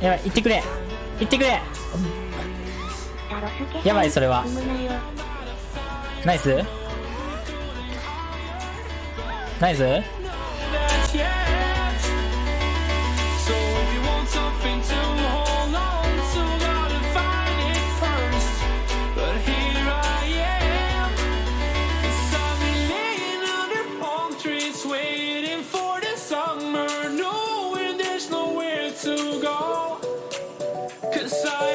やばい行ってくれ。行ってくれ。やばいそれは。ナイス？ナイス？Cause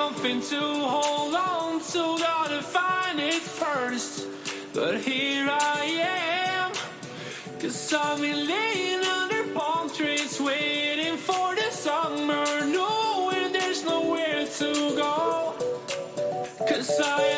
something to hold on to, gotta find it first. But here I am, cause I've been laying under palm trees, waiting for the summer, knowing there's nowhere to go. Cause I.